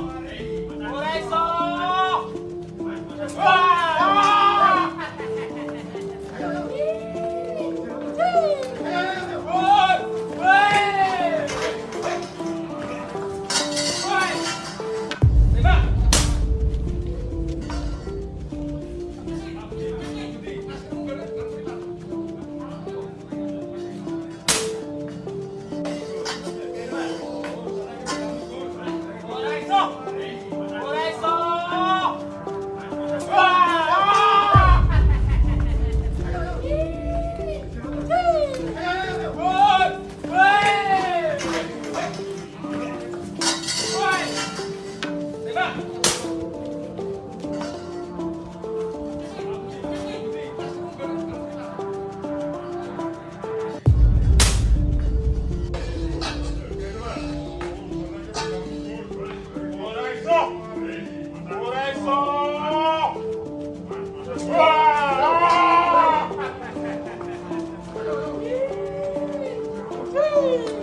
Amen. Woo!